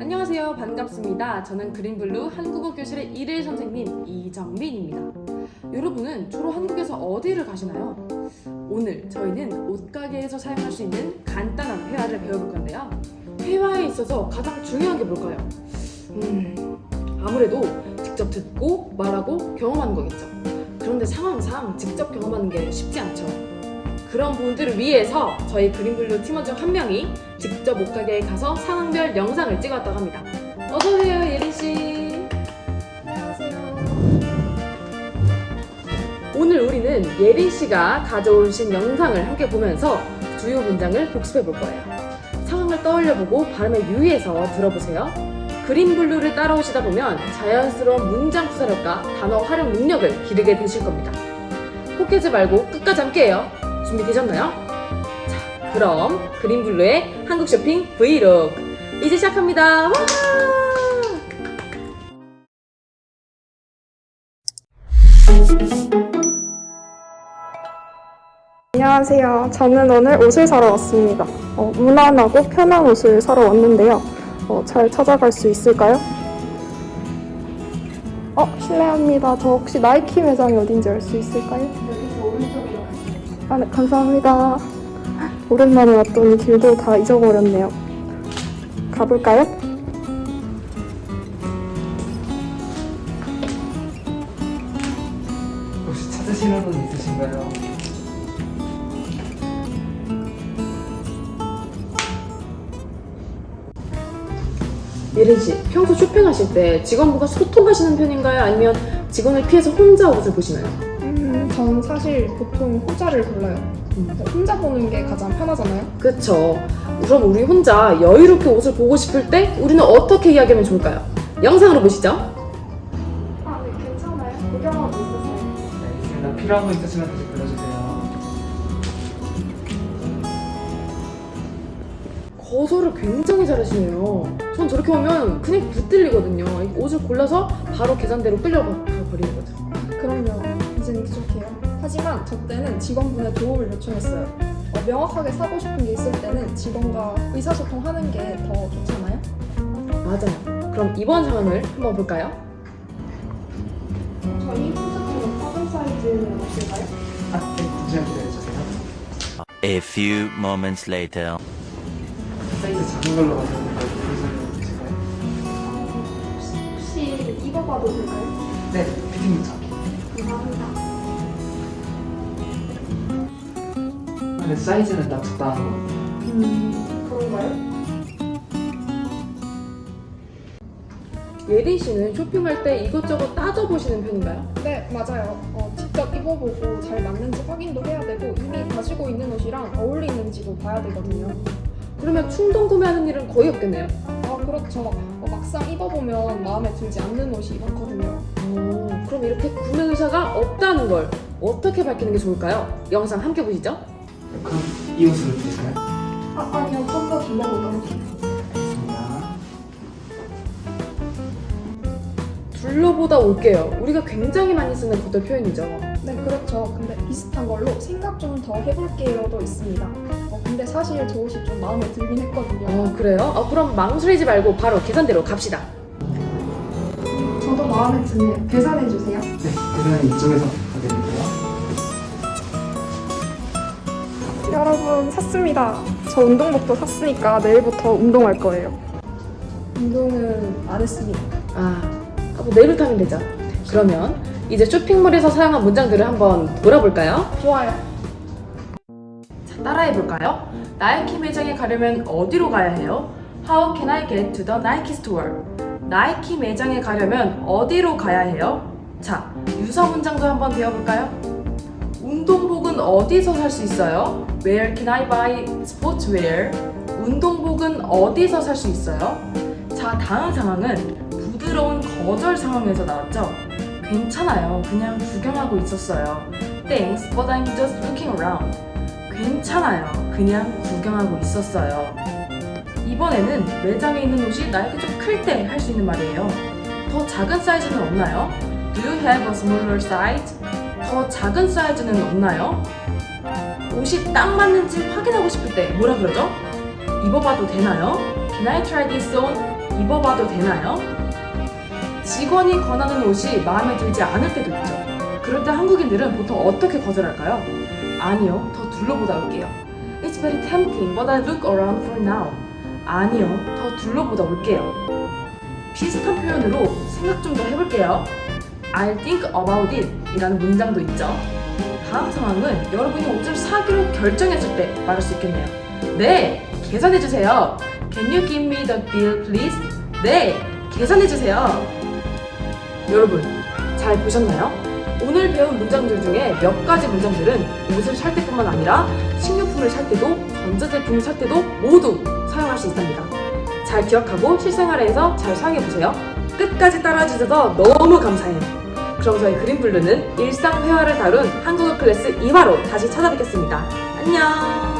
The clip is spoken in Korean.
안녕하세요. 반갑습니다. 저는 그린블루 한국어 교실의 일일 선생님 이정민입니다. 여러분은 주로 한국에서 어디를 가시나요? 오늘 저희는 옷가게에서 사용할 수 있는 간단한 회화를 배워볼 건데요. 회화에 있어서 가장 중요한 게 뭘까요? 음, 아무래도 직접 듣고 말하고 경험하는 거겠죠. 그런데 상황상 직접 경험하는 게 쉽지 않죠. 그런 분들을 위해서 저희 그린블루 팀원 중 한 명이 직접 옷가게에 가서 상황별 영상을 찍었다고 합니다. 어서오세요, 예린씨. 안녕하세요. 오늘 우리는 예린씨가 가져오신 영상을 함께 보면서 주요 문장을 복습해 볼 거예요. 상황을 떠올려보고 발음에 유의해서 들어보세요. 그린블루를 따라오시다 보면 자연스러운 문장 구사력과 단어 활용 능력을 기르게 되실 겁니다. 포기하지 말고 끝까지 함께해요. 준비되셨나요? 자, 그럼 그린블루의 한국 쇼핑 브이로그 이제 시작합니다. 와! 안녕하세요. 저는 오늘 옷을 사러 왔습니다. 어, 무난하고 편한 옷을 사러 왔는데요. 어, 잘 찾아갈 수 있을까요? 어, 실례합니다. 저 혹시 나이키 매장이 어딘지 알 수 있을까요? 아, 네, 감사합니다. 오랜만에 왔더니 길도 다 잊어버렸네요. 가볼까요? 혹시 찾으시는 분 있으신가요? 예린 씨, 평소 쇼핑하실 때 직원분과 소통하시는 편인가요? 아니면 직원을 피해서 혼자 옷을 보시나요? 음, 전 사실 보통 혼자를 골라요. 혼자 보는 게 가장 편하잖아요. 그쵸. 그럼 우리 혼자 여유롭게 옷을 보고 싶을 때 우리는 어떻게 이야기하면 좋을까요? 영상으로 보시죠. 아, 네, 괜찮아요. 구경하고 있었어요. 네. 필요한 거 있으시면 다시 불러주세요. 거절을 굉장히 잘하시네요. 전 저렇게 보면 그냥 붙들리거든요. 이 옷을 골라서 바로 계산대로 끌려가 버리는 거죠. 그럼요. 하지만 저 때는 직원분의 도움을 요청했어요. 어, 명확하게 사고 싶은 게 있을 때는 직원과 의사소통하는 게 더 좋잖아요. 맞아요. 그럼 이번 상황을 한번 볼까요? 저희 사이즈는 없을까요? 아, 네, 잠시만 기다려주세요. A few moments later. 사이즈 작은 걸로 보여주실까요? 혹시 입어봐도 될까요? 네, 피팅부터. 감사합니다. 근데 사이즈는 딱 적당한 거. 음, 그런가요? 예린 씨는 쇼핑할 때 이것저것 따져보시는 편인가요? 네, 맞아요. 어, 직접 입어보고 잘 맞는지 확인도 해야 되고 이미 가지고 있는 옷이랑 어울리는지도 봐야 되거든요. 그러면 충동 구매하는 일은 거의 없겠네요. 아, 그렇죠. 어, 막상 입어보면 마음에 들지 않는 옷이 많거든요. 오, 그럼 이렇게 구매 의사가 없다는 걸 어떻게 밝히는 게 좋을까요? 영상 함께 보시죠. 그럼 이 옷으로 드실까요? 아, 아니요. 좀더 둘러보도록 해요. 알겠습니다. 둘러보다 올게요. 우리가 굉장히 많이 쓰는 구도 표현이죠. 네, 그렇죠. 근데 비슷한 걸로 생각 좀 더 해볼게요도 있습니다. 어, 근데 사실 저 옷이 좀 마음에 들긴 했거든요. 어, 그래요? 어, 그럼 망설이지 말고 바로 계산대로 갑시다. 저도 마음에 드네요. 계산해주세요. 네, 계산은 이쪽에서 여러분, 샀습니다. 저 운동복도 샀으니까 내일부터 운동할 거예요. 운동은 안 했습니다. 아, 아, 뭐 내일부터 하면 되죠. 그러면 이제 쇼핑몰에서 사용한 문장들을 한번 돌아볼까요? 좋아요. 자, 따라해볼까요? 나이키 매장에 가려면 어디로 가야 해요? How can I get to the Nike store? 나이키 매장에 가려면 어디로 가야 해요? 자, 유사 문장도 한번 배워볼까요? 운동복은 어디서 살 수 있어요? Where can I buy sportswear? 운동복은 어디서 살 수 있어요? 자, 다음 상황은 부드러운 거절 상황에서 나왔죠? 괜찮아요. 그냥 구경하고 있었어요. Thanks, but I'm just looking around. 괜찮아요. 그냥 구경하고 있었어요. 이번에는 매장에 있는 옷이 나에게 좀 클 때 할 수 있는 말이에요. 더 작은 사이즈는 없나요? Do you have a smaller size? 더 작은 사이즈는 없나요? 옷이 딱 맞는지 확인하고 싶을 때 뭐라 그러죠? 입어봐도 되나요? Can I try this on? 입어봐도 되나요? 직원이 권하는 옷이 마음에 들지 않을 때도 있죠. 그럴 때 한국인들은 보통 어떻게 거절할까요? 아니요, 더 둘러보다 올게요. It's very tempting, but I look around for now. 아니요, 더 둘러보다 올게요. 비슷한 표현으로 생각 좀 더 해볼게요. I'll think about it 이라는 문장도 있죠. 다음 상황은 여러분이 옷을 사기로 결정했을 때 말할 수 있겠네요. 네, 계산해주세요. Can you give me the bill, please? 네, 계산해주세요. 여러분, 잘 보셨나요? 오늘 배운 문장들 중에 몇 가지 문장들은 옷을 살 때뿐만 아니라 식료품을 살 때도 전자제품을 살 때도 모두 사용할 수 있답니다. 잘 기억하고 실생활에서 잘 사용해보세요. 끝까지 따라해주셔서 너무 감사해요. 그럼 저희 그린블루는 일상 회화를 다룬 한국어 클래스 2화로 다시 찾아뵙겠습니다. 안녕!